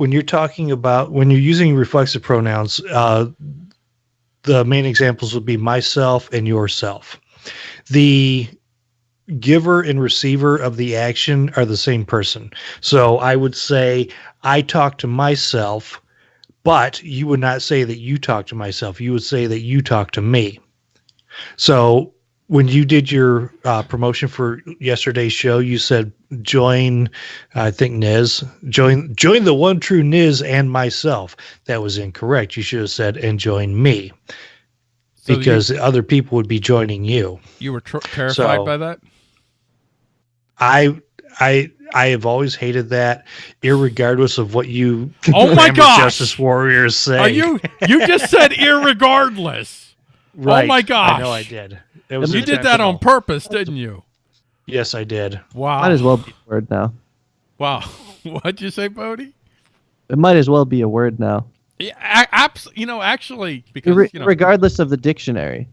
when you're talking about when you're using reflexive pronouns, uh, the main examples would be myself and yourself. The giver and receiver of the action are the same person. So I would say I talk to myself, but you would not say that you talk to myself. You would say that you talk to me. So when you did your uh, promotion for yesterday's show, you said join, I think Niz, join join the one true Niz and myself. That was incorrect. You should have said and join me, So because you, other people would be joining you. you were tr- terrified So- by that. I I I have always hated that, irregardless of what you Oh my glamour gosh! Justice Warriors say. Are you? You just said irregardless. right? my gosh. I know I did. It was You did that on purpose, didn't you? Yes, I did. Wow. Might as well be a word now. Wow. What'd you say, Bodie? It might as well be a word now, Yeah, abs- You know, actually, because Re- you know, regardless of the dictionary.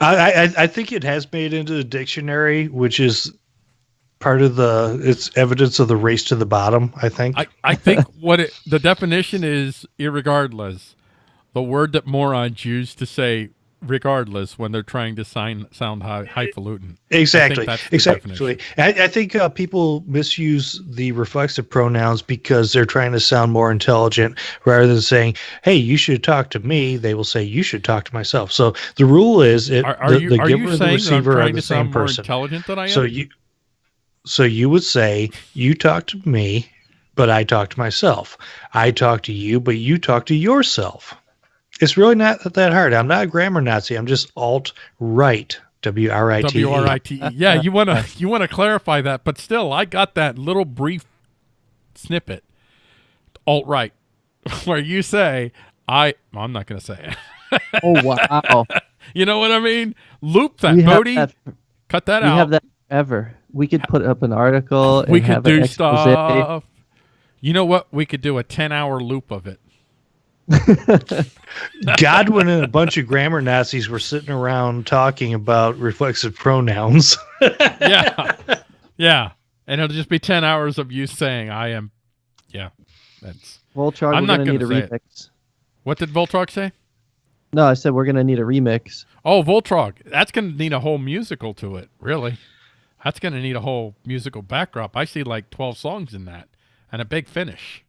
I, I I think it has made into the dictionary, which is part of the it's evidence of the race to the bottom. I think. I, I think what it, the definition is, irregardless, the word that morons use to say regardless when they're trying to sign, sound high, highfalutin. Exactly. the Exactly. I, I think uh, people misuse the reflexive pronouns because they're trying to sound more intelligent rather than saying, "Hey, you should talk to me." They will say, "You should talk to myself." So the rule is, it, Are, are the, you, the are giver you and the receiver are the same person. intelligent than I am? So you, so you would say, "You talk to me, but I talk to myself. I talk to you, but you talk to yourself." It's really not that hard. I'm not a grammar Nazi. I'm just alt right. W R I T E. W R I T E. Yeah, you want to you want to clarify that, but still, I got that little brief snippet, alt right, where you say I. well, I'm not going to say it. Oh wow! You know what I mean? Loop that, we Bodie. that, Cut that we out. have that ever. We could put up an article. we and could have do expose. stuff. You know what? We could do a 10 hour loop of it. Godwin and a bunch of grammar Nazis were sitting around talking about reflexive pronouns. Yeah. yeah. And it'll just be 10 hours of you saying, I am. Yeah. That's. Voltron, I'm we're not gonna need a gonna it. remix. What did Voltrog say? No, I said we're gonna need a remix. Oh, Voltrog. That's going to need a whole musical to it, really. That's going to need a whole musical backdrop. I see like 12 songs in that and a big finish.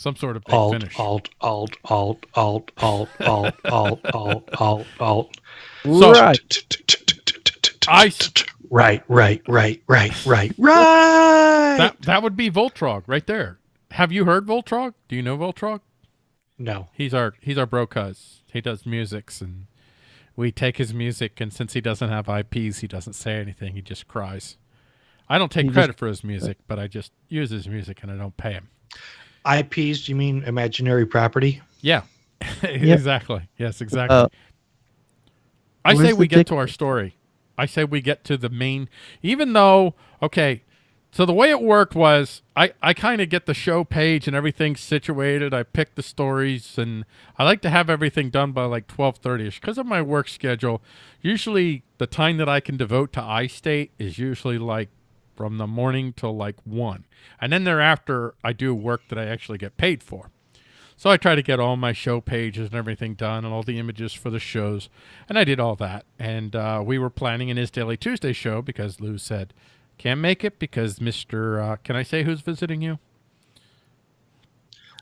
Some sort of big alt, finish. alt, alt, alt, alt, alt, alt, alt, alt, alt, alt. So- right. I s- Right, right, right, right, right, right. That, that would be Voltrog right there. Have you heard Voltrog? Do you know Voltrog? no. He's our he's our bro cuz. He does musics and we take his music and since he doesn't have IPs, he doesn't say anything. He just cries. I don't take He just- credit for his music, but I just use his music and I don't pay him. IPs, do you mean imaginary property? Yeah. exactly. Yes, exactly. Uh, I say we get to our story. I say we get to the main even though okay, so the way it worked was I, I kind of get the show page and everything situated. I pick the stories and I like to have everything done by like 12:30ish because of my work schedule. Usually the time that I can devote to iState is usually like from the morning till like 1. And then thereafter I do work that I actually get paid for. So I try to get all my show pages and everything done and all the images for the shows. And I did all that. And uh, we were planning an Is Daily Tuesday show because Lou said, can't make it because Mr. Uh, can I say who's visiting you?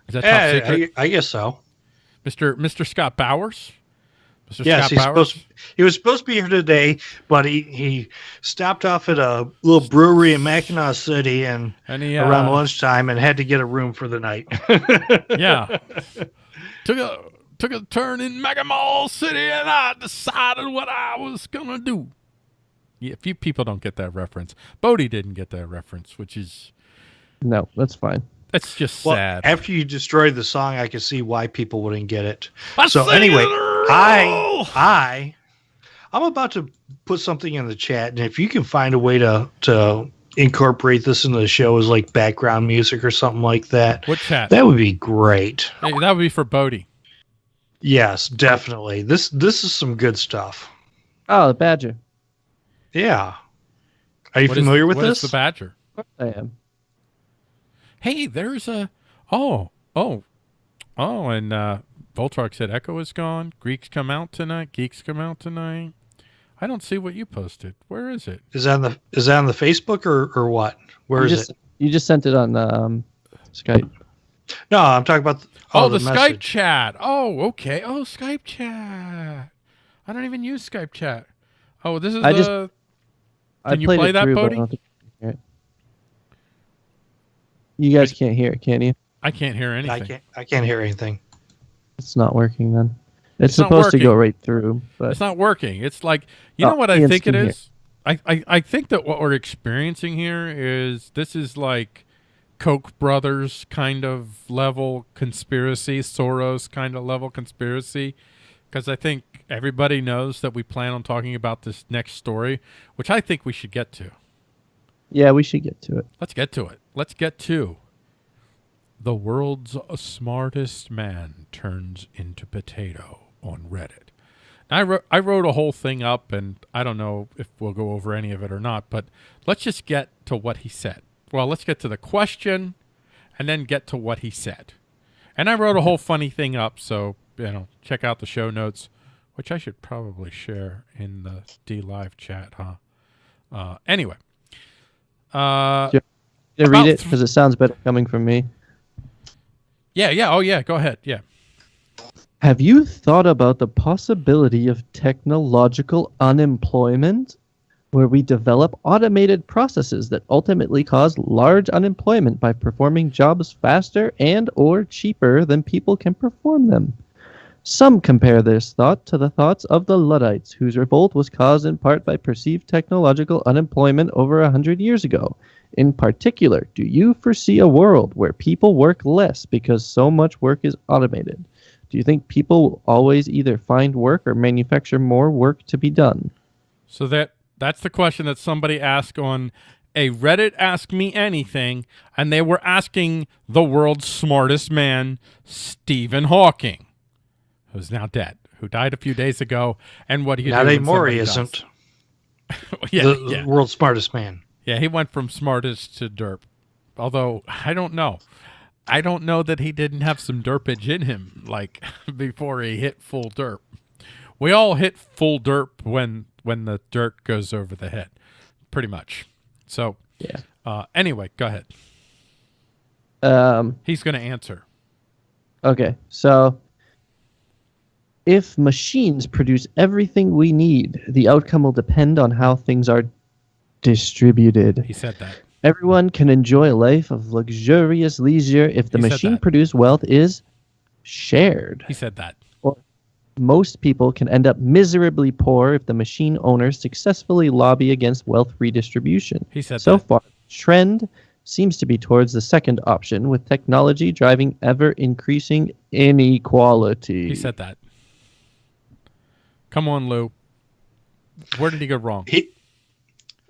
Is that top Yeah, secret? I, I guess so. Mr. Mr. Scott Bowers? Mr. Yes, Scott he's Bowers? supposed. He was supposed to be here today, but he he stopped off at a little brewery in Mackinaw City and and he, uh, around lunchtime and had to get a room for the night. yeah. took a took a turn in Megamall City and I decided what I was gonna do. Yeah, a few people don't get that reference. Bodie didn't get that reference, which is no, that's fine. That's just Well, sad. after you destroyed the song, I could see why people wouldn't get it. I so see anyway, it. I I I'm about to put something in the chat, and if you can find a way to to incorporate this into the show as like background music or something like that, what chat? that would be great. Hey, that would be for Bodie. Yes, definitely. This this is some good stuff. Oh, the badger. Yeah. Are you What is- familiar with what is this? the Badger? I am. Hey, there's a oh Oh, oh, and uh, Voltron said Echo is gone. Greeks come out tonight. Geeks come out tonight. I don't see what you posted. Where is it? Is that on the is that on the Facebook or or what? Where you is just, it? You just sent it on um, Skype. No, I'm talking about. The, Oh, the, Skype chat. Oh, okay. Oh, Skype chat. I don't even use Skype chat. Oh, this is I the. just- Can I you play that, through, Bodie? don't think you can hear it. You guys can't hear it, can you? I can't hear anything. I can't. I can't hear anything. It's not working then. It's, It's supposed to go right through, but It's not working. It's like you Oh, know what I think it in here. is. I, I I think that what we're experiencing here is this is like Koch brothers kind of level conspiracy, Soros kind of level conspiracy, because I think everybody knows that we plan on talking about this next story, which I think we should get to. Yeah, we should get to it. Let's get to it. Let's get to the world's smartest man turns into potato on Reddit. I wrote I wrote a whole thing up, and I don't know if we'll go over any of it or not. But let's just get to what he said. Well, let's get to the question, and then get to what he said. And I wrote a whole funny thing up, so you know, check out the show notes, which I should probably share in the D Live chat, huh? Uh, anyway, uh, Yeah. Read it because it sounds better coming from me. yeah, yeah, oh yeah, go ahead, yeah. Have you thought about the possibility of technological unemployment, where we develop automated processes that ultimately cause large unemployment by performing jobs faster and or cheaper than people can perform them? Some compare this thought to the thoughts of the Luddites, whose revolt was caused in part by perceived technological unemployment over a hundred years ago. In particular, do you foresee a world where people work less because so much work is automated? Do you think people will always either find work or manufacture more work to be done? So that that's the question that somebody asked on a Reddit Ask Me Anything, and they were asking the world's smartest man, Stephen Hawking, who's now dead, who died a few days ago. And what do you Not do anymore. He isn't. yeah, the yeah, world's smartest man. yeah. He went from smartest to derp. Although I don't know. I don't know that he didn't have some derpage in him, like before he hit full derp. We all hit full derp when when the dirt goes over the head, pretty much. So, Yeah. uh, anyway, go ahead. Um, He's going to answer. okay, so if machines produce everything we need, the outcome will depend on how things are distributed. He said that. Everyone can enjoy a life of luxurious leisure if the He machine produced wealth is shared. He said that. Or Most people can end up miserably poor if the machine owners successfully lobby against wealth redistribution. He said so that. far, trend seems to be towards the second option, with technology driving ever increasing inequality. He said that. Come on, Lou. Where did he go wrong? He.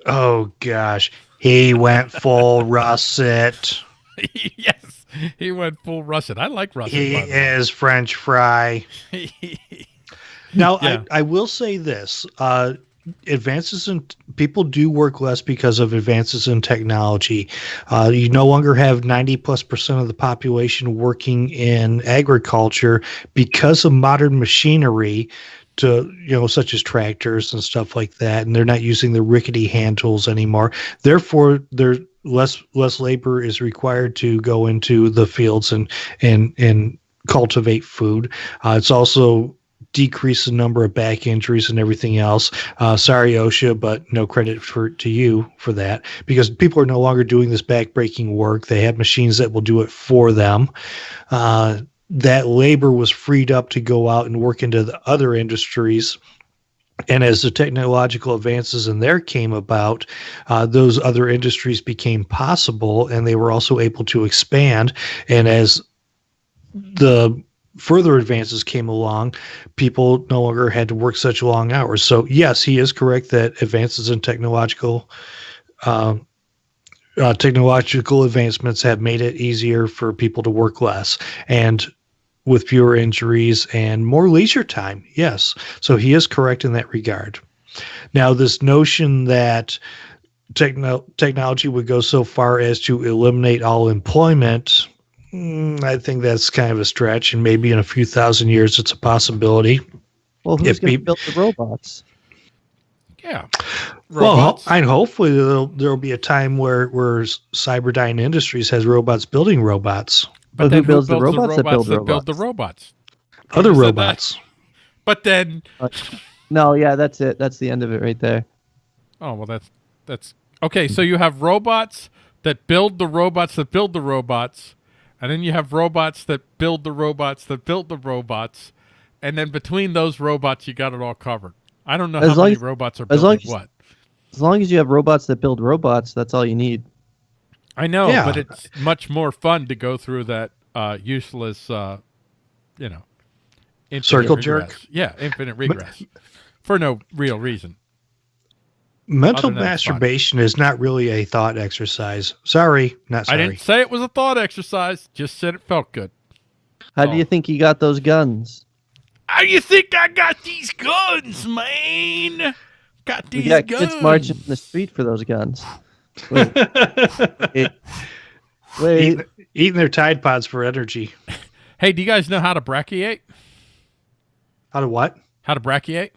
Oh gosh, he went full russet. yes, he went full Russet. I like Russet. He by the way. is French fry. Now, Yeah. I, I will say this: uh, advances in people do work less because of advances in technology. Uh, you no longer have ninety plus percent of the population working in agriculture because of modern machinery. To you know, such as tractors and stuff like that, and they're not using the rickety hand tools anymore. Therefore, there less less labor is required to go into the fields and and and cultivate food. Uh, it's also decreased the number of back injuries and everything else. Uh, sorry, OSHA, but no credit for to you for that because people are no longer doing this back-breaking work. They have machines that will do it for them. Uh, that labor was freed up to go out and work into the other industries. And as the technological advances in there came about, uh, those other industries became possible and they were also able to expand. And as the further advances came along, people no longer had to work such long hours. So, yes, he is correct that advances in technological. Um, uh, technological advancements have made it easier for people to work less and with fewer injuries and more leisure time. Yes. So he is correct in that regard. Now, this notion that techno- technology would go so far as to eliminate all employment, Mm, I think that's kind of a stretch, and maybe in a few thousand years, it's a possibility. Well, who's If going to peop- build the robots? Yeah. Well, Robots. and hopefully there'll there'll be a time where where Cyberdyne Industries has robots building robots, But who then builds the robots that build that build the robots? robots? other Who said that? robots. But then, uh, No, yeah, that's it. That's the end of it right there. oh well, that's that's okay. So you have robots that build the robots that build the robots, and then you have robots that build the robots that build the robots, and then between those robots, you got it all covered. I don't know As how long many as- robots are as long building as- what. As long as you have robots that build robots, that's all you need. I know, Yeah. but it's much more fun to go through that uh, useless, uh, you know, infinite Circle regress. jerk? Yeah, infinite regress for no real reason. Mental Other than it's fun. masturbation is not really a thought exercise. Sorry, not I didn't say it was a thought exercise. Just said it felt good. How Oh. do you think he got those guns? How you think I got these guns, man? Got these We these got guns. kids marching in the street for those guns. Wait, wait, wait. eating, eating their Tide Pods for energy. Hey, do you guys know how to brachiate? How to what? How to brachiate?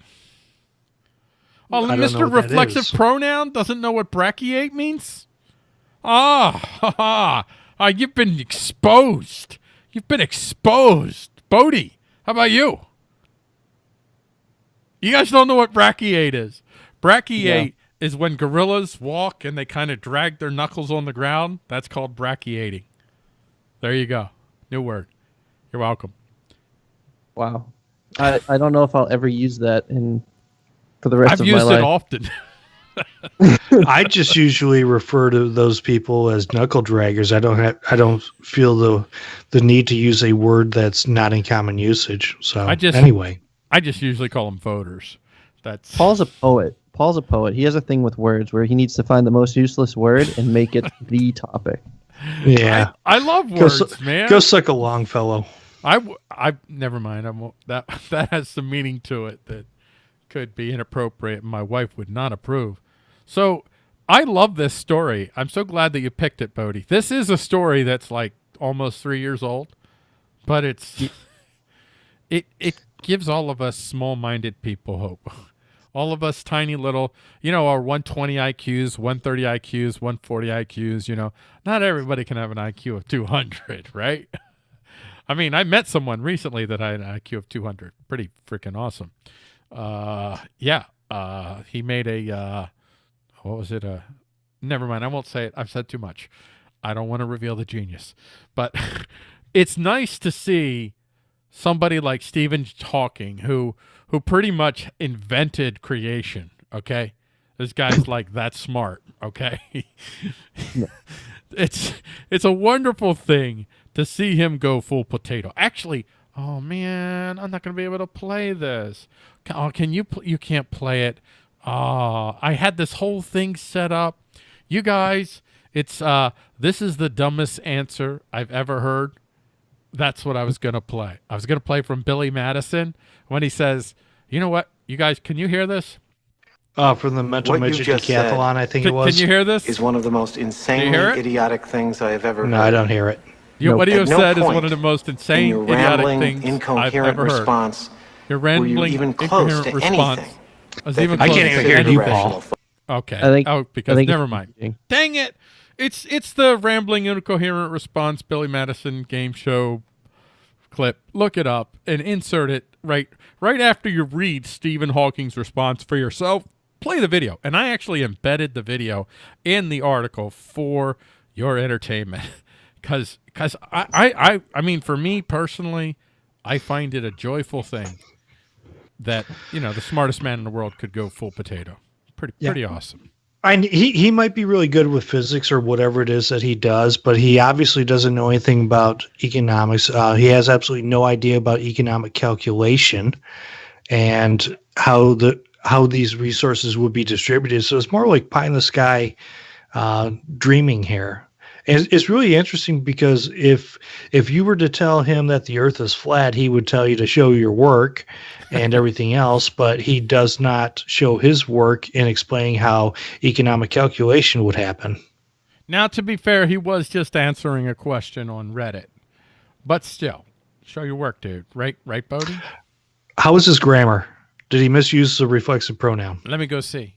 Oh, I Mr. Reflexive. Pronoun doesn't know what brachiate means? Ah, ha, ha. Ah, you've been exposed. You've been exposed. Bodie, how about you? You guys don't know what brachiate is. Brachiate is when gorillas walk and they kind of drag their knuckles on the ground. That's called brachiating. There you go. New word. You're welcome. Wow. I, I don't know if I'll ever use that in for the rest I've of my life. I've used it often. I just usually refer to those people as knuckle draggers. I don't have. I don't feel the the need to use a word that's not in common usage. So I just- anyway, I just usually call them voters. That's Paul's a poet. Paul's a poet. He has a thing with words where he needs to find the most useless word and make it the topic. yeah. I, I love Go words, su- man. Go suck a long fellow. I, w- I never mind. I won't. That that has some meaning to it that could be inappropriate. and My wife would not approve. So I love this story. I'm so glad that you picked it, Bodie. This is a story that's like almost three years old, but it's it it gives all of us small-minded people hope. All of us tiny little, you know, our 120 IQs, 130 IQs, 140 IQs, you know, not everybody can have an IQ of 200, right? I mean, I met someone recently that had an IQ of 200. Pretty freaking awesome. Uh, yeah. Uh, he made a, uh, what was it? Uh, never mind. I won't say it. I've said too much. I don't want to reveal the genius. But it's nice to see somebody like Stephen Hawking, who who pretty much invented creation. Okay, this guy's like that smart. Okay, it's it's a wonderful thing to see him go full potato. Actually, oh man, I'm not gonna be able to play this. Oh, can you? You can't play it. Oh, I had this whole thing set up. You guys, it's uh, this is the dumbest answer I've ever heard that's what I was gonna play. I was gonna play from Billy Madison when he says, "You know what, you guys, can you hear this? Uh, from the mental What midget just said decathlon, I think Can, it was. can you hear this? is one of the most hear insanely idiotic things I have ever heard. no, heard. I don't hear it. You- what you have no said is point one of the most In insane, your idiotic rambling, things I've incoherent ever heard. response, Your were you rambling, even close incoherent to response. anything? was even I can't even hear considered you, anything. Paul. Okay. I think- oh, I because think never mind. Dang it! It's it's the rambling, incoherent response Billy Madison game show clip. Look it up and insert it right right after you read Stephen Hawking's response for yourself. Play the video, and I actually embedded the video in the article for your entertainment, because because I, I I I mean for me personally, I find it a joyful thing that you know the smartest man in the world could go full potato. Pretty Yeah. pretty awesome. I, he he might be really good with physics or whatever it is that he does, but he obviously doesn't know anything about economics. Uh, he has absolutely no idea about economic calculation and how the how these resources would be distributed. So it's more like pie in the sky uh, dreaming here. And it's- it's really interesting because if if you were to tell him that the Earth is flat, he would tell you to show your work and everything else, but he does not show his work in explaining how economic calculation would happen. Now, to be fair, he was just answering a question on Reddit. but still, show your work, dude. Right, right, Bodie. How is his grammar? Did he misuse the reflexive pronoun? Let me go see.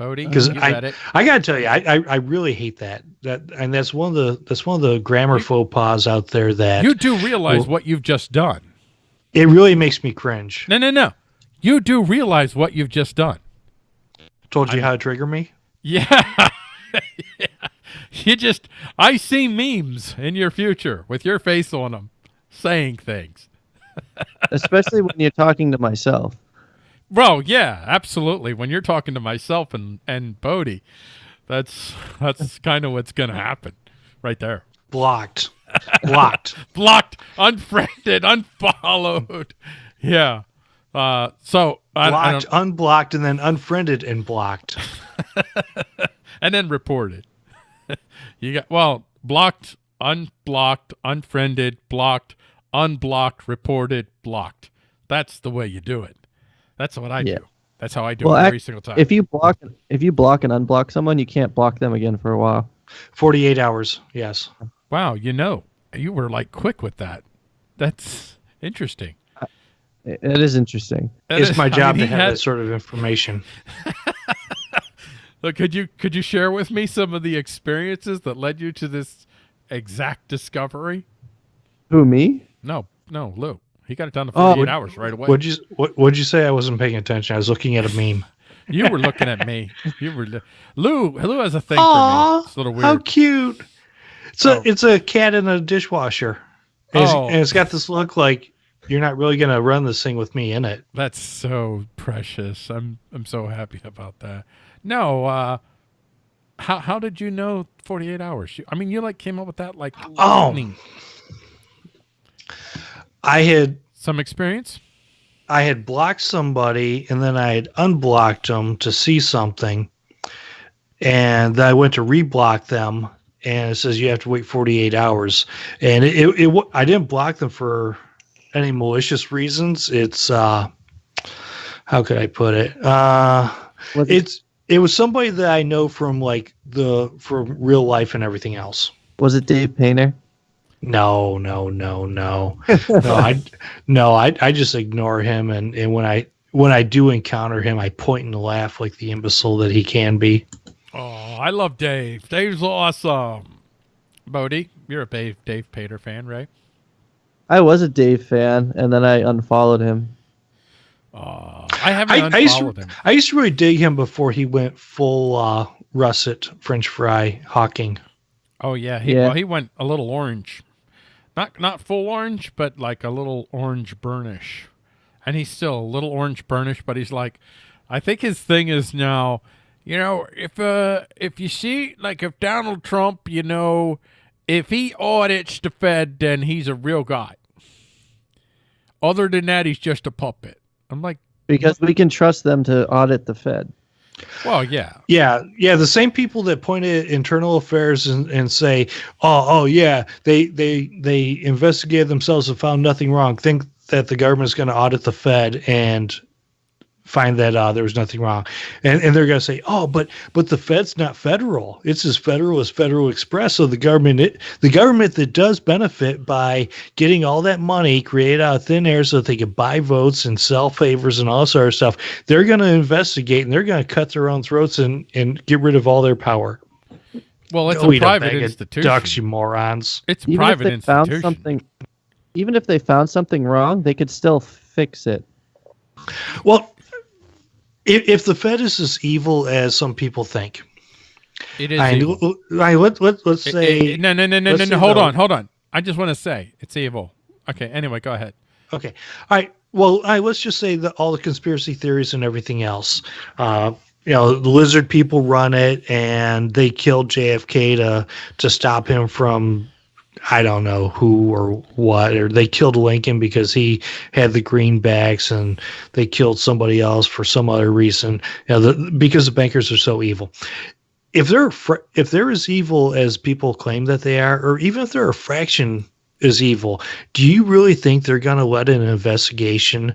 Bodie, Because you I. I gotta tell you, I, I, I really hate that. That and that's one of the that's one of the grammar faux pas out there that You do realize Well- what you've just done. it really makes me cringe. No, no, no. You do realize what you've just done. Told you how to trigger me. Yeah. Yeah. You just, I see memes in your future with your face on them saying things. Especially when you're talking to myself. Bro, yeah, absolutely. When you're talking to myself and, and Bodie, that's that's kind of what's going to happen right there. Blocked, blocked. Blocked, unfriended, unfollowed. Yeah. Uh, so, I, I blocked, unblocked, and then unfriended and blocked. and then reported. you got, well, blocked, unblocked, unfriended, blocked, unblocked, reported, blocked. That's the way you do it. That's what I Yeah. do. That's how I do Well, it every act- single time. If you block if you block and unblock someone, you can't block them again for a while. Forty-eight hours. Yes. wow, you know, you were like quick with that. That's interesting. Uh, it, it is interesting. That It's is- my I job mean, to have had- that sort of information. Look, could you could you share with me some of the experiences that led you to this exact discovery? Who me? No, no, Lou. He got it done in Oh, 48 would- hours right away. What'd you what, What'd you say? I wasn't paying attention. I was looking at a meme. You were looking at me. You were Lou. Lou has a thing Aw, for me. It's a little weird. How cute! It's a Oh. it's a cat in a dishwasher, and, it's, Oh. and it's got this look like you're not really gonna run this thing with me in it. That's so precious. I'm I'm so happy about that. No, uh how how did you know 48 hours? I mean, you like came up with that like Oh. Lightning. I had Some experience? I had blocked somebody and then I had unblocked them to see something, and then I went to reblock them, and it says you have to wait 48 hours, and it, it, it I didn't block them for any malicious reasons. It's uh, how could I put it? Uh, it, it's it was somebody that I know from like the from real life and everything else. was it Dave Painter? No, no, no, no, no. I no, I I just ignore him, and and when I when I do encounter him, I point and laugh like the imbecile that he can be. Oh, I love Dave. Dave's awesome. Bodie, you're a Dave Dave Pater fan, right? I was a Dave fan, and then I unfollowed him. Oh, I haven't I, I used unfollowed to, him. I used to really dig him before he went full uh, russet French fry hawking. Oh yeah, he Yeah. well he went a little orange. Not not full orange, but like a little orange burnish. And he's still a little orange burnish, but he's like I think his thing is now, you know, if uh if you see like if Donald Trump, you know, if he audits the Fed, then he's a real guy. Other than that, he's just a puppet. I'm like, Because we can trust them to audit the Fed. Well, yeah. Yeah, yeah. The same people that point at internal affairs and, and say, "Oh, oh, yeah, they they they investigated themselves and found nothing wrong," think that the government's going to audit the Fed and find that uh, there was nothing wrong, and and they're going to say, "Oh, but but the Fed's not federal; it's as federal as Federal Express." So the government, it, the government that does benefit by getting all that money created out of thin air, so that they can buy votes and sell favors and all sort of stuff, they're going to investigate and they're going to cut their own throats and and get rid of all their power. Well, it's Go a private bag of institution. Ducks, you morons. It's a Even private if they found something, even if they found something wrong, they could still fix it. Well, if, if the Fed is as evil as some people think, It is I, evil. I let, let, let's It- say it- no, no, no, no, no, no. Hold no. on, hold on. I just want to say it's evil. Okay. Anyway, go ahead. Okay. All right. Well, right, let's just say that all the conspiracy theories and everything else, uh, you know, the lizard people run it, and they killed JFK to to stop him from, I don't know who or what, or they killed Lincoln because he had the greenbacks, and they killed somebody else for some other reason, you know, the, because the bankers are so evil. If they're fr- if they're as evil as people claim that they are, or even if they're a fraction as evil, do you really think they're going to let an investigation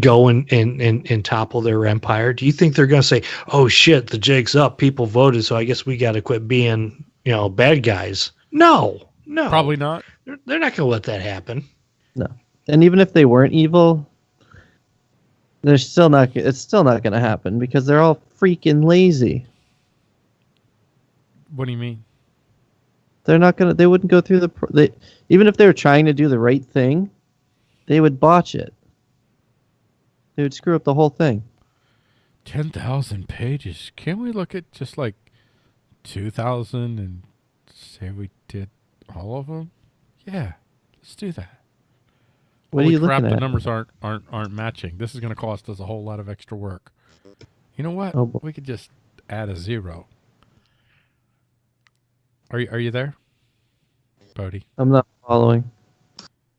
go and, and, and, and topple their empire? Do you think they're going to say, oh shit, the jig's up, people voted, so I guess we got to quit being, you know, bad guys? No, no. Probably not. They're, they're not going to let that happen. No, and even if they weren't evil, they're still not. It's still not going to happen because they're all freaking lazy. What do you mean? They're not gonna. They wouldn't go through the. They even if they were trying to do the right thing, they would botch it. They would screw up the whole thing. Ten thousand pages. Can we look at just like two thousand and say we did all of them? Yeah, let's do that. What Holy are you crap, looking the numbers aren't aren't aren't matching. This is going to cost us a whole lot of extra work. You know what? Oh, we could just add a zero. Are you are you there, Bodie? I'm not following.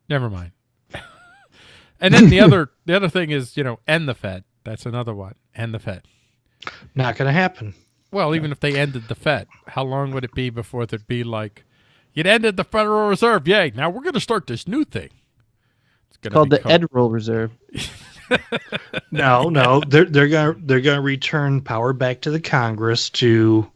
Never mind. and then the other the other thing is you know end the Fed. That's another one. End the Fed. Not going to happen. Well, even if they ended the Fed, how long would it be before there'd be like, you'd ended the Federal Reserve? Yay! Now we're going to start this new thing. It's gonna called be the Federal Reserve. No, no, they're they're gonna they're gonna return power back to the Congress to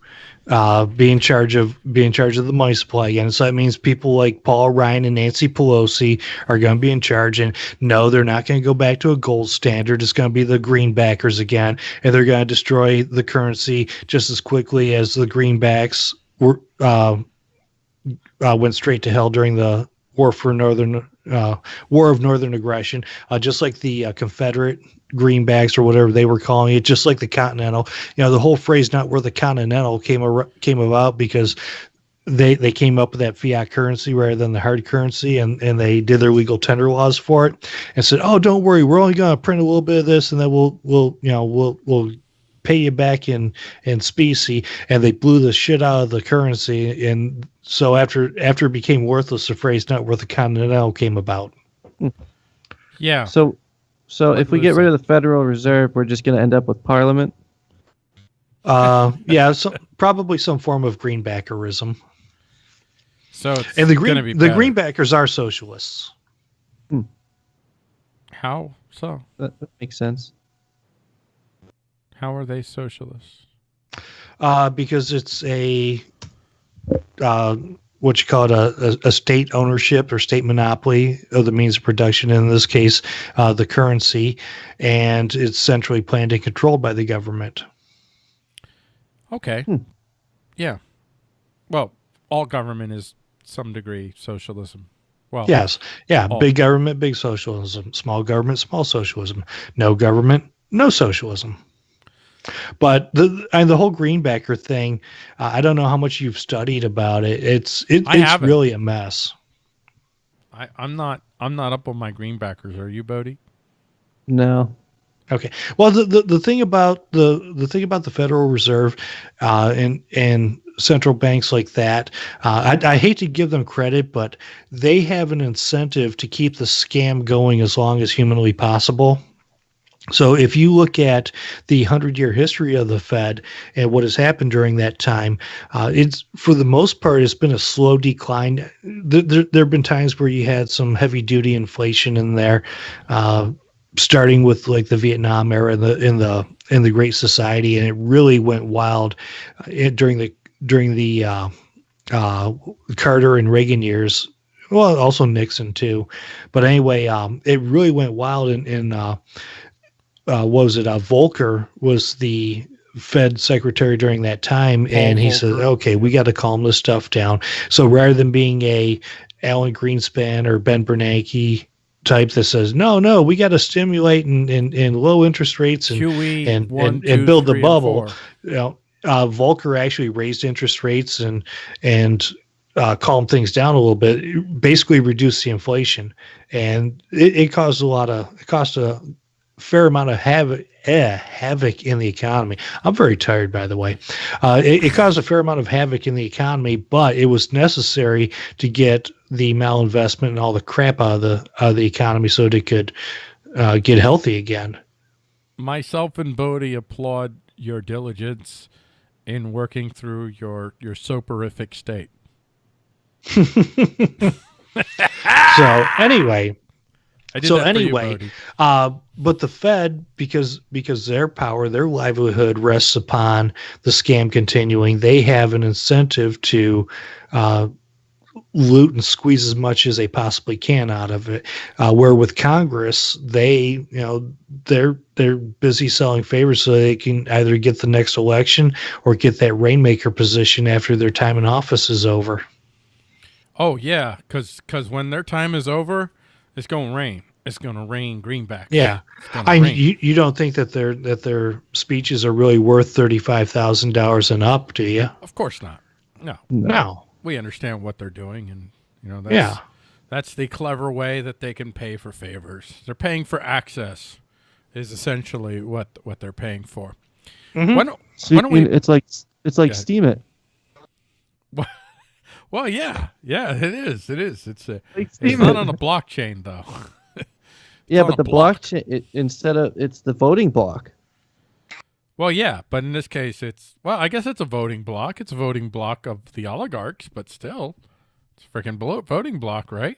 uh, be in charge of be in charge of the money supply again. So that means people like Paul Ryan and Nancy Pelosi are going to be in charge. And no, they're not going to go back to a gold standard. It's going to be the greenbackers again, and they're going to destroy the currency just as quickly as the greenbacks were uh, uh, went straight to hell during the war for northern uh, war of northern aggression. Uh, just like the uh, Confederate greenbacks or whatever they were calling it, just like the Continental. You know, the whole phrase "not worth the Continental" came ar- came about because they they came up with that fiat currency rather than the hard currency, and and they did their legal tender laws for it, and said, "Oh, don't worry, we're only going to print a little bit of this, and then we'll we'll you know we'll we'll." pay you back in in specie and they blew the shit out of the currency and so after after it became worthless the phrase not worth the continental came about hmm. Yeah. So, so if we get rid of the Federal Reserve, we're just going to end up with Parliament. uh yeah so probably some form of greenbackerism So it's and the green be the better. greenbackers are socialists How so? That, that makes sense. How are they socialists? uh because it's a uh what you call it a, a, a state ownership or state monopoly of the means of production in this case uh the currency and it's centrally planned and controlled by the government Okay. Hmm. Yeah. Well, all government is some degree socialism. Well, Yes. Yeah. Oh. Big government, big socialism. Small government, small socialism. No government, no socialism. But the and the whole Greenbacker thing, uh, I don't know how much you've studied about it. It's it, it's haven't. really a mess. I, I'm not. I'm not up on my greenbackers. Are you, Bodie? No. Okay. Well, the, the, the thing about the the thing about the Federal Reserve uh, and and central banks like that, uh, I, I hate to give them credit, but they have an incentive to keep the scam going as long as humanly possible. So if you look at the hundred year history of the Fed and what has happened during that time, uh, it's for the most part it's been a slow decline. There, there, there have been times where you had some heavy duty inflation in there. Uh, starting with like the Vietnam era in the in the in the Great Society, and it really went wild uh, during the during the uh, uh, Carter and Reagan years. Well, also Nixon too, but anyway, um, it really went wild. In, in uh, what was it? Uh, Volcker was the Fed secretary during that time, and he said, "Okay, we got to calm this stuff down." So rather than being a Alan Greenspan or Ben Bernanke type that says, "No, no, we got to stimulate and, and, and low interest rates and QE and- one, and- and build the bubble. you know, uh, Volcker actually raised interest rates and and uh, calmed things down a little bit. Basically reduced the inflation, and it, it caused a lot of it caused a fair amount of havoc. Eh, havoc in the economy. I'm very tired, by the way. Uh, it, it caused a fair amount of havoc in the economy, but it was necessary to get the malinvestment and all the crap out of the out of the economy so that it could uh, get healthy again. Myself and Bodie applaud your diligence in working through your your soporific state. So anyway, So that for you, anyway, Uh, but the Fed, because because their power, their livelihood rests upon the scam continuing, they have an incentive to uh, loot and squeeze as much as they possibly can out of it. Uh, where with Congress, they you know they're they're busy selling favors so they can either get the next election or get that rainmaker position after their time in office is over. Oh yeah, because because when their time is over, it's gonna rain. It's gonna rain greenback. Yeah, I rain. you, you don't think that their that their speeches are really worth thirty five thousand dollars and up, do you? of course not. No, No. we understand what they're doing, and you know that's Yeah. that's the clever way that they can pay for favors. They're paying for access, is essentially what what they're paying for. Mm-hmm. Why don't, So why don't you- we? it's like it's like Go. Steemit. Well, yeah, yeah, it is. It is. It's a. Like It's Steam not on a blockchain though. yeah, but the block. blockchain it, instead of it's the voting block. Well, yeah, but in this case, it's well, I guess it's a voting block. It's a voting block of the oligarchs, but still, it's a freaking voting block, right?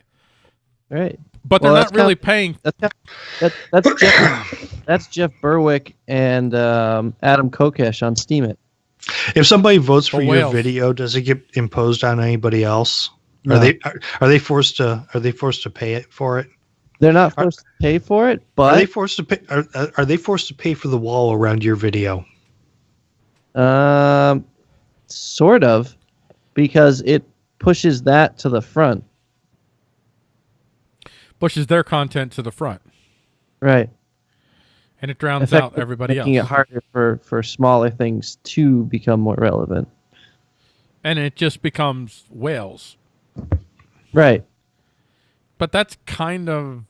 Right. But Well, they're not really kinda- paying. That's kind that, that's Jeff, that's Jeff Berwick and um, Adam Kokesh on Steemit. If somebody votes for your video, does it get imposed on anybody else? No. Are they are, are they forced to are they forced to pay it for it? They're not Are- forced to pay for it, but Are they forced to pay? Are, are- are they forced to pay for the wall around your video? Um, sort of, because it pushes that to the front. pushes their content to the front, Right. And it drowns out everybody making else. it harder for for smaller things to become more relevant. and it just becomes whales. Right. But that's kind of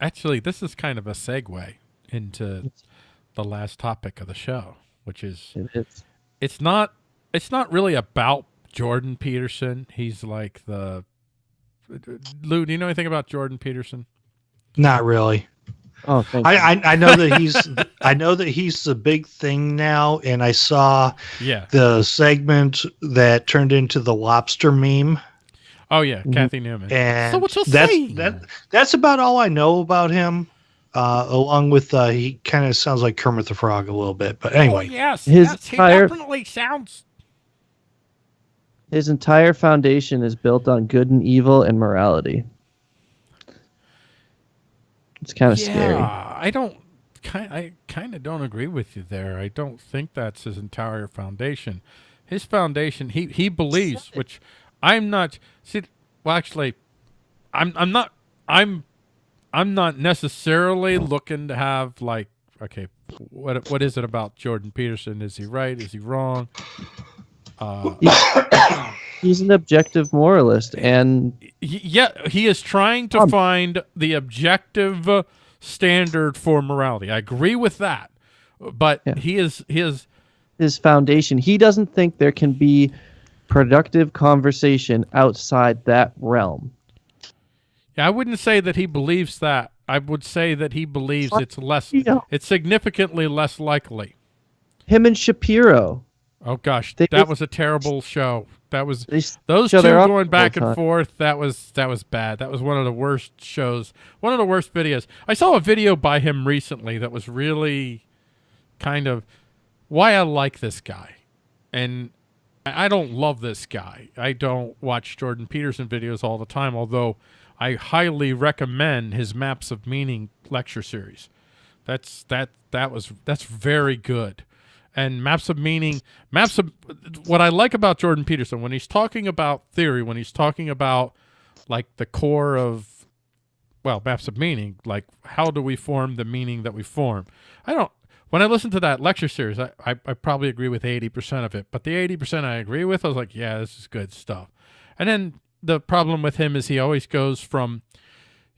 actually this is kind of a segue into the last topic of the show, which is It is. it's not it's not really about Jordan Peterson. He's like the Lou, do you know anything about Jordan Peterson? Not really. Oh, I. I I know that he's I know that he's the big thing now, and I saw Yeah. the segment that turned into the lobster meme, Oh yeah, Mhm. Cathy Newman. and so what you'll that's say? that that's about all I know about him. Uh, along with uh, he kind of sounds like Kermit the Frog a little bit, but anyway. Oh, yes, His yes, he entire- definitely sounds. His entire foundation is built on good and evil and morality. It's kind of yeah, scary. I don't. Kind, I kind of don't agree with you there. I don't think that's his entire foundation. His foundation, he he believes, which I'm not. See, well, actually, I'm I'm not. I'm I'm not necessarily looking to have like. Okay, what what is it about Jordan Peterson? Is he right? Is he wrong? Uh, He's an objective moralist, and yeah, he is trying to Um, find the objective standard for morality. I agree with that, but Yeah. he is he is his foundation, he doesn't think there can be productive conversation outside that realm. Yeah, I wouldn't say that he believes that. I would say that he believes it's less. Yeah. It's significantly less likely. Him and Shapiro, Oh gosh, They that was a terrible show. That was those two going back and forth. That was that was bad. That was one of the worst shows. One of the worst videos. I saw a video by him recently that was really kind of why I like this guy, and I don't love this guy. I don't watch Jordan Peterson videos all the time, although I highly recommend his Maps of Meaning lecture series. That's that that was that's very good. And maps of meaning, maps of what I like about Jordan Peterson when he's talking about theory, when he's talking about like the core of well, maps of meaning, like how do we form the meaning that we form? I don't when I listen to that lecture series, I, I, I probably agree with eighty percent of it. But the eighty percent I agree with, I was like, yeah, this is good stuff. And then the problem with him is he always goes from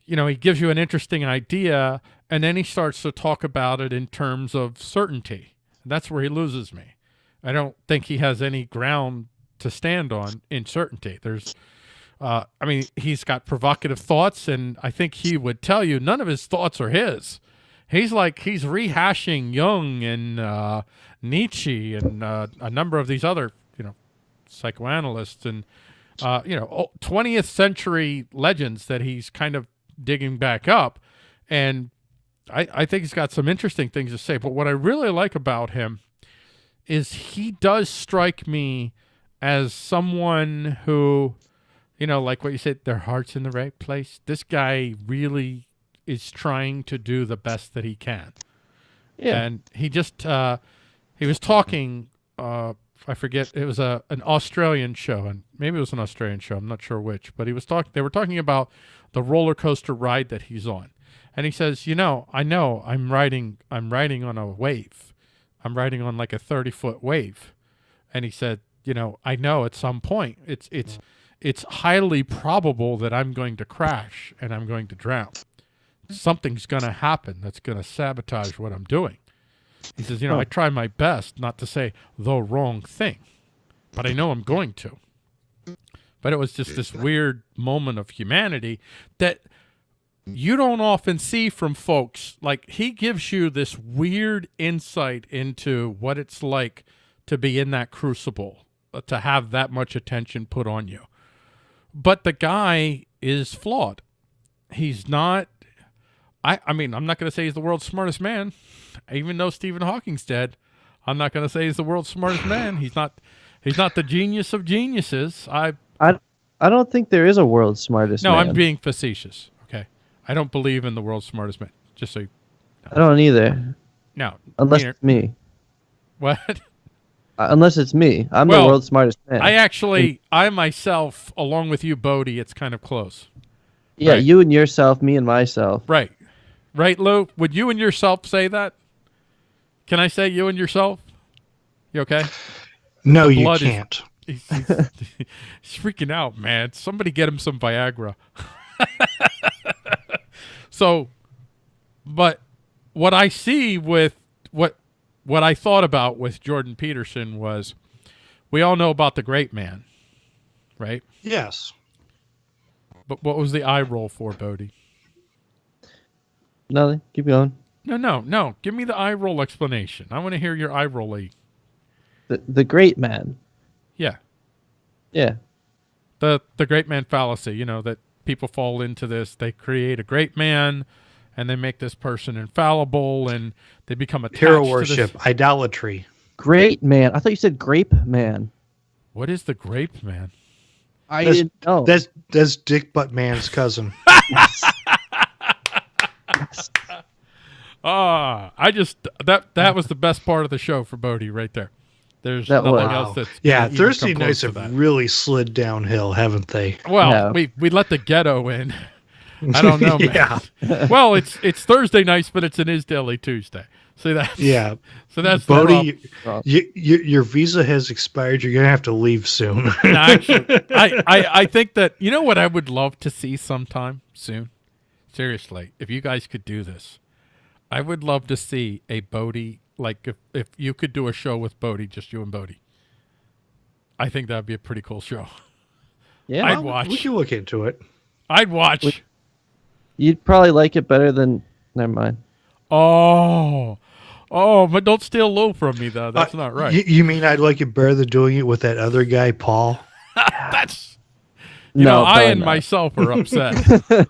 you know, he gives you an interesting idea and then he starts to talk about it in terms of certainty. That's where he loses me. I don't think he has any ground to stand on in certainty. There's uh, I mean, he's got provocative thoughts, and I think he would tell you none of his thoughts are his. He's like he's rehashing Jung and uh, Nietzsche and uh, a number of these other, you know, psychoanalysts and uh, you know, twentieth century legends that he's kind of digging back up, and I, I think he's got some interesting things to say. But what I really like about him is he does strike me as someone who you know, like what you said, their heart's in the right place. This guy really is trying to do the best that he can. Yeah. And he just uh, he was talking. Uh, I forget it was a an Australian show, and maybe it was an Australian show. I'm not sure which, but he was talking. They were talking about the roller coaster ride that he's on, and he says, "You know, I know I'm riding. I'm riding on a wave. I'm riding on like a 30 foot wave." And he said, "You know, I know at some point it's it's mm. it's highly probable that I'm going to crash and I'm going to drown. Something's going to happen that's going to sabotage what I'm doing." He says, "You know, I try my best not to say the wrong thing, but I know I'm going to." But it was just this weird moment of humanity that you don't often see from folks. Like he gives you this weird insight into what it's like to be in that crucible, uh, to have that much attention put on you. But the guy is flawed. He's not. I, I mean, I'm not going to say he's the world's smartest man, even though Stephen Hawking's dead. I'm not going to say he's the world's smartest man. He's not. He's not the genius of geniuses. I I, I don't think there is a world's smartest no, man. I'm being facetious. Okay, I don't believe in the world's smartest man. Just so you, I don't either. no, Unless Meaner- it's me. what Uh, unless it's me. I'm Well, the world's smartest man. I actually, I myself, along with you, Bodie, it's kind of close. yeah, right. you and yourself, me and myself. Right, right, Lou. Would you and yourself say that? Can I say you and yourself? You okay? No, you can't. He's, he's, he's freaking out, man. Somebody get him some Viagra. so, but what I see with what what I thought about with Jordan Peterson was, we all know about the great man, right? Yes. But what was the eye roll for, Bodie? Nothing. Keep going. No, no, no. Give me the eye roll explanation. I want to hear your eye roll. The the great man. Yeah, Yeah. the the great man fallacy. You know that people fall into this. They create a great man, and they make this person infallible, and they become attached Hero to worship, this. idolatry. Great man. I thought you said grape man. What is the grape man? I That's- didn't know. That's that's Dick Butt Man's cousin. Ah, I just that that was the best part of the show for Bodie right there. There's That nothing was. else that's yeah, even Thursday come close nights have really slid downhill, haven't they? Well, Yeah. we we let the ghetto in. I don't know, man. yeah, well, it's it's Thursday nights, but it's an Is Daily Tuesday. See that? yeah. So that's Bodie, Well- you, you, your visa has expired. You're gonna have to leave soon. No, actually, I, I, I think that you know what I would love to see sometime soon. Seriously, if you guys could do this, I would love to see a Bodie like if if you could do a show with Bodie, just you and Bodie. I think that'd be a pretty cool show. yeah. I'd We watch. can look into it. I'd watch. Would- You'd probably like it better than. Never mind. Oh, oh, but don't steal low from me though. That's Uh, not right. You, you mean I'd like it better than doing it with that other guy, Paul? That's you no, know, I and not. myself are upset.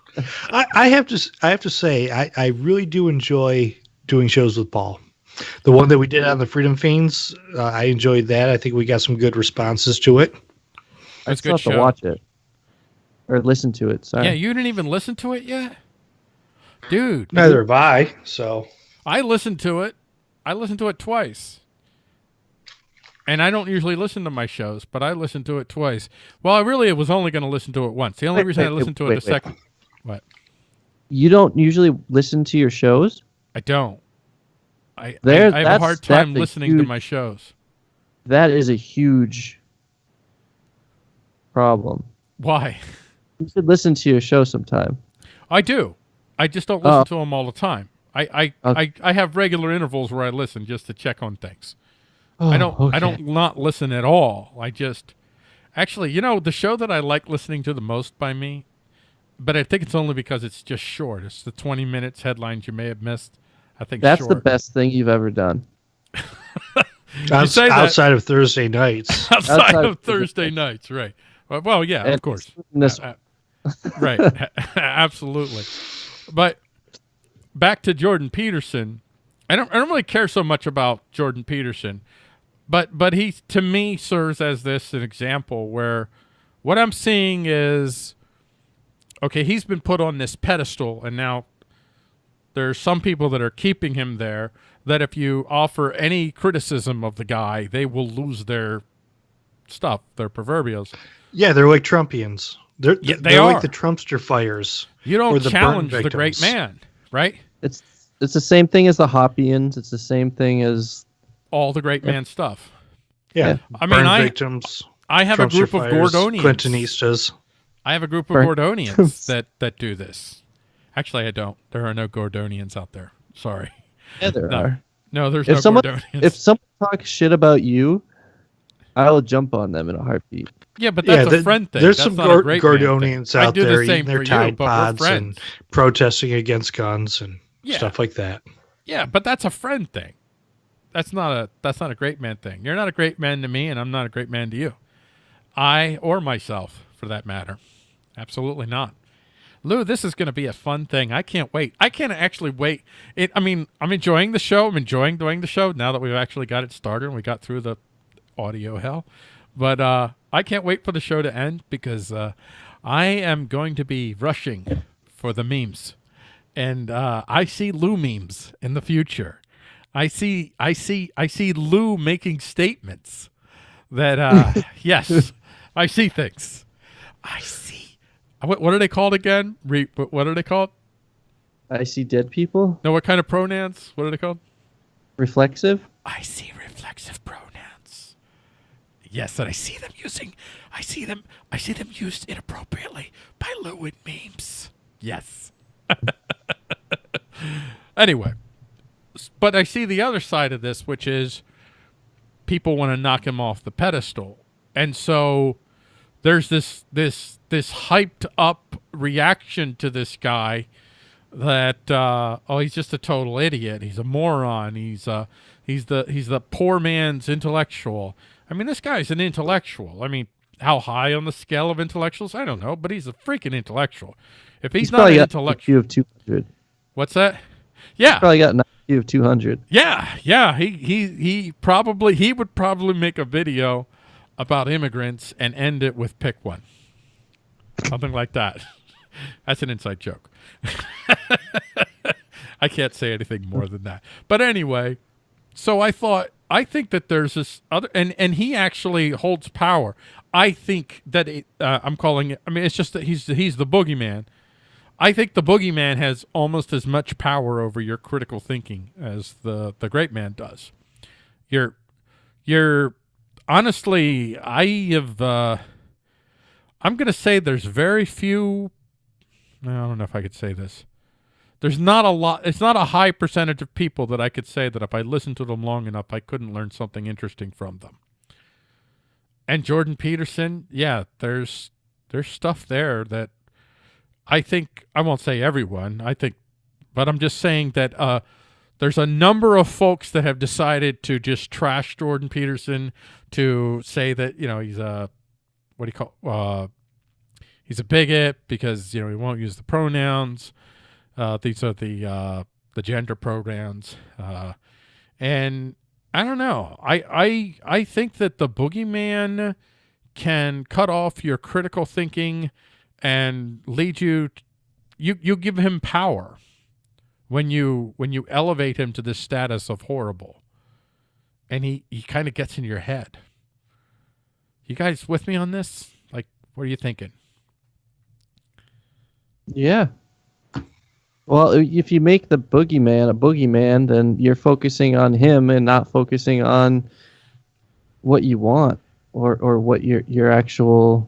I, I have to s- I have to say I, I really do enjoy doing shows with Paul. The one that we did on the Freedom Fiends, uh, I enjoyed that. I think we got some good responses to it. I That's a still good have to watch it or listen to it. Sorry. yeah, you didn't even listen to it yet, dude. Neither have I. So I listened to it. I listened to it twice. And I don't usually listen to my shows, but I listened to it twice. Well, I really was only going to listen to it once. The only Wait, reason I wait, listened to wait, it the wait. second. What? You don't usually listen to your shows. I don't. I, I, There- I have a hard time listening to my shows. That is a huge problem. Why? You should listen to your show sometime. I do. I just don't listen Oh. to them all the time. I I, Okay. I I have regular intervals where I listen just to check on things. Oh, I Oh, don't I don't not listen at all. I just actually, you know, the show that I like listening to the most by me, but I think it's only because it's just short. It's the 20 minutes headlines you may have missed. I think That's short. the best thing you've ever done. outs- say that- outside of Thursday nights, outside, outside of of Thursday nights, right? Well, well yeah, And of course. This, Uh, right. Absolutely. But back to Jordan Peterson. I don't I don't really care so much about Jordan Peterson, but but he to me serves as this an example where What I'm seeing is okay, he's been put on this pedestal and now there's some people that are keeping him there that if you offer any criticism of the guy, they will lose their stuff, their proverbials. Yeah, they're like Trumpians. They're Yeah, they they're are. like the Trumpster fires. You don't the challenge the great man, right? It's it's the same thing as the Hoppians. It's the same thing as All the great man stuff. Yeah, Yeah. I mean, I victims. I have a Trumpster group of fires, Gordonians. Clintonistas. I have a group of Gordonians that that do this. Actually, I don't. There are no Gordonians out there. Sorry. yeah, there No. are. No, there's If no someone Gordonians. if someone talks shit about you, I will jump on them in a heartbeat. yeah, but that's yeah, a friend thing. there's That's some not a Gor- thing. Gordonians out there the same eating their for you, Tide Pods and protesting against guns and Yeah. stuff like that. Yeah, but that's a friend thing. That's not a that's not a great man thing. You're not a great man to me, and I'm not a great man to you. I or myself, for that matter. Absolutely not. Lou, this is going to be a fun thing. I can't wait. I can't actually wait. It. I mean, I'm enjoying the show. I'm enjoying doing the show now that we've actually got it started and we got through the audio hell. But uh, I can't wait for the show to end because uh, I am going to be rushing for the memes and uh, I see Lou memes in the future. I see, I see, I see Lou making statements that, uh, yes, I see things. I see. Uh, what, what are they called again? Re, what what are they called? I see dead people. No, what kind of pronouns? What are they called? Reflexive. I see reflexive pronouns. Yes, and I see them using. I see them. I see them used inappropriately by Lou in memes. Yes. anyway, but I see the other side of this, which is people want to knock him off the pedestal, and so there's this this this hyped up reaction to this guy that uh, oh he's just a total idiot he's a moron he's uh he's the he's the poor man's intellectual i mean this guy's an intellectual i mean how high on the scale of intellectuals i don't know but he's a freaking intellectual if he's, He's not an intellectual of two hundred. what's that yeah Probably got an IQ of two hundred. yeah, yeah. He he he probably he would probably make a video about immigrants and end it with pick one. Something like that. That's an inside joke. I can't say anything more than that. But anyway, so I thought I think that there's this other and and he actually holds power. I think that it, uh, I'm calling it. I mean, it's just that he's he's the boogeyman. I think the boogeyman has almost as much power over your critical thinking as the the great man does. You're you're honestly, I have. Uh, I'm going to say there's very few. I don't know if I could say this. There's not a lot. It's not a high percentage of people that I could say that if I listened to them long enough, I couldn't learn something interesting from them. And Jordan Peterson, yeah, there's there's stuff there that I think I won't say everyone. I think, but I'm just saying that uh, there's a number of folks that have decided to just trash Jordan Peterson to say that you know he's a what do you call uh, he's a bigot because you know he won't use the pronouns. Uh, these are the uh, the gender pronouns, uh, and I don't know. I I I think that the boogeyman can cut off your critical thinking and lead you. you you give him power when you when you elevate him to this status of horrible, and he he kind of gets in your head. You guys with me on this? Like, what are you thinking? Yeah. Well, if you make the boogeyman a boogeyman, then you're focusing on him and not focusing on what you want or or what your your actual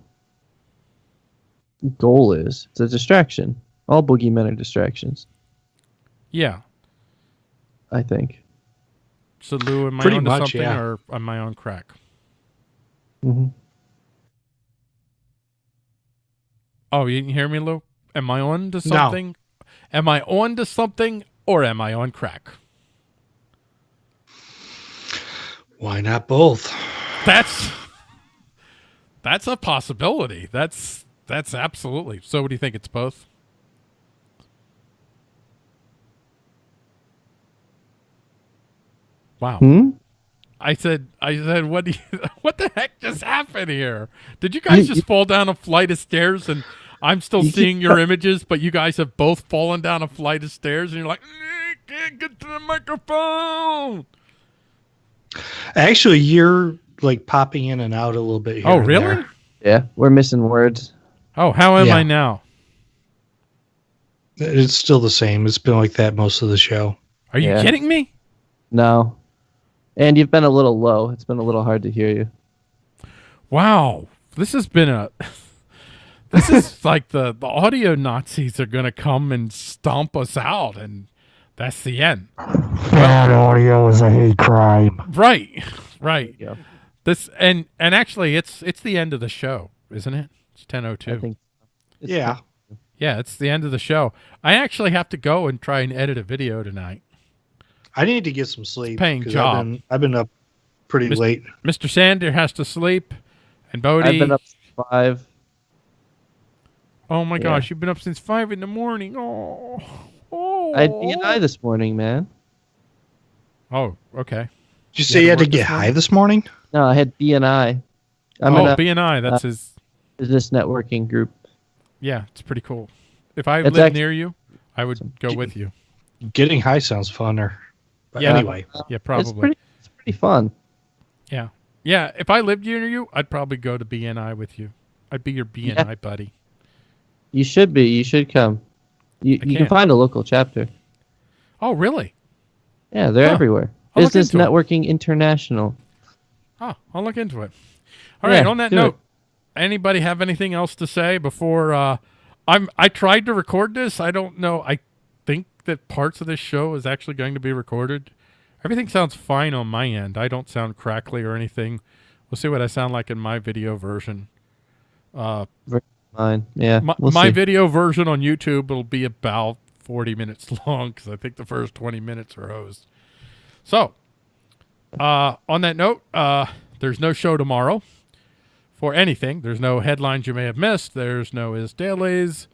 goal is. It's a distraction. All boogeymen are distractions, Yeah. I think. So Lou, am I Pretty on to much, something yeah. or am I on crack? Hmm Oh, you didn't hear me, Lou? Am I on to something? Am I on to something or am I on crack? Why not both? That's that's a possibility. That's that's absolutely. So, what do you think? It's both. Wow. Hmm? I said, I said, what do you, what the heck just happened here? Did you guys You- just fall down a flight of stairs and I'm still You seeing your images, but you guys have both fallen down a flight of stairs and you're like, "Eh, can't get to the microphone. Actually, you're like popping in and out a little bit here. Oh, really? there. Yeah, we're missing words. Oh, how am Yeah. I now? It's still the same. It's been like that most of the show. Are you Yeah. kidding me? No. And you've been a little low. It's been a little hard to hear you. Wow, this has been a. This is like the the audio Nazis are gonna come and stomp us out, and that's the end. Bad audio is a hate crime. Right, right. Yeah. This and and actually, it's it's the end of the show, isn't it? It's ten oh I two. think. it's- Yeah. Oh yeah, it's the end of the show. I actually have to go and try and edit a video tonight. I need to get some sleep. Paying 'cause job. I've been, I've been up pretty Mis- late. Mr. Sander has to sleep, and Bodie. I've been up since five. oh my Yeah. gosh, you've been up since five in the morning. Oh, oh. I had BNI this morning, man. Oh, okay. Did you You say had you had to work get this high morning? this morning? No, I had BNI. I'm oh, in BNI. That's uh, his. business networking group. Yeah, it's pretty cool. If I It's lived act- near you, I would go with you. Getting high sounds funner. But Yeah. anyway, Yeah, It's probably. pretty. It's pretty fun. Yeah. Yeah, if I lived near you, I'd probably go to BNI with you. I'd be your BNI buddy. You should be. You should come. You, I you can can't. find a local chapter. Oh, really? Yeah, they're Huh. everywhere. I'll Business into it. Networking International. Oh, I'll look into it. All right. Yeah, on that do note, anybody have anything else to say before uh, I'm? I tried to record this. I don't know. I think that parts of this show is actually going to be recorded. Everything sounds fine on my end. I don't sound crackly or anything. We'll see what I sound like in my video version. Uh, Mine. Yeah. my, we'll my video version on YouTube will be about 40 minutes long because I think the first 20 minutes are hosed. So, uh, on that note, uh, there's no show tomorrow for anything. There's no headlines you may have missed. There's no Is Dailies.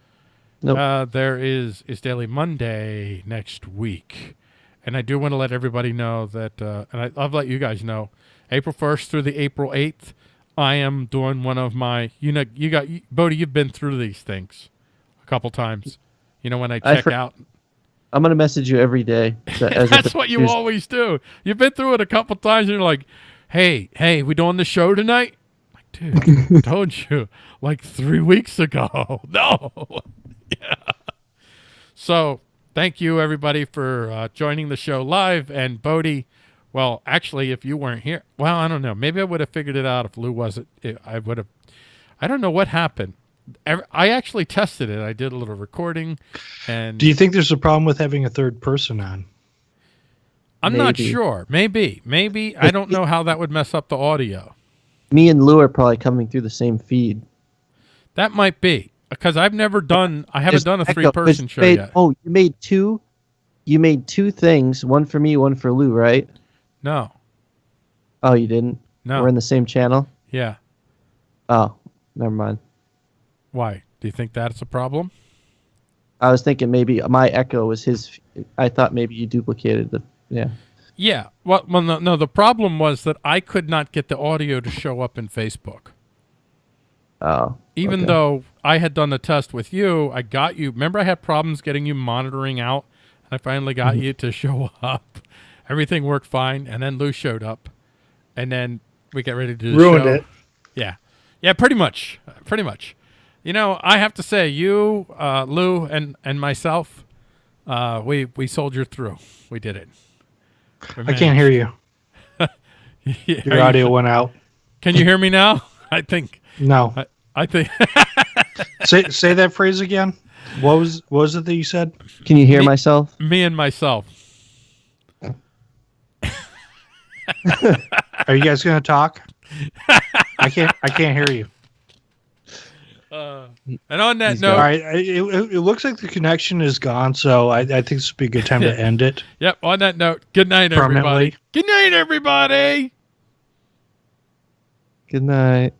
Nope. Uh, there is Is Daily Monday next week. And I do want to let everybody know that, uh, and I, I'll let you guys know, April 1st through the April 8th, I am doing one of my, you know, you got, Bodie, you've been through these things a couple times. You know, when I I check for- out, I'm gonna message you every day. as that's what you always do. You've been through it a couple times and you're like, hey, hey, we doing the show tonight? like, dude, told you like three weeks ago. No. yeah. So thank you everybody for uh, joining the show live. And Bodie, well, actually, if you weren't here, well, I don't know. Maybe I would have figured it out if Lou wasn't. I would have. I don't know what happened. I actually tested it. I did a little recording, and do you think there's a problem with having a third person on? I'm not sure. Maybe, maybe I don't know how that would mess up the audio. Me and Lou are probably coming through the same feed. That might be because I've never done. I haven't done a three-person show made- yet. Oh, you made two. You made two things. One for me, one for Lou, right? No, Oh, you didn't. no, We're in the same channel. yeah. Oh, never mind. Why? Do you think that's a problem? I was thinking maybe my echo was his. I thought maybe you duplicated the. Yeah. Yeah. Well, well, no, no. The problem was that I could not get the audio to show up in Facebook. Oh. Even okay. though I had done the test with you, I got you. Remember, I had problems getting you monitoring out, and I finally got Mm-hmm. you to show up. Everything worked fine, and then Lou showed up, and then we got ready to do the Ruined show. it. Yeah, yeah, pretty much, pretty much. You know, I have to say, you, uh, Lou, and and myself, uh, we we soldiered through. We did it. We I can't hear you. managed. Your Are you- audio went out. Can you hear me now? I think. No. I, I think. say say that phrase again. What was what was it that you said? Can you hear Me- myself? me and myself. Are you guys gonna talk? I can't I can't hear you. Uh, and on that He's note, All right. It, it, it looks like the connection is gone, so I, I think this would be a good time to end it. yep. On that note, good night, everybody. Good night, everybody. Good night.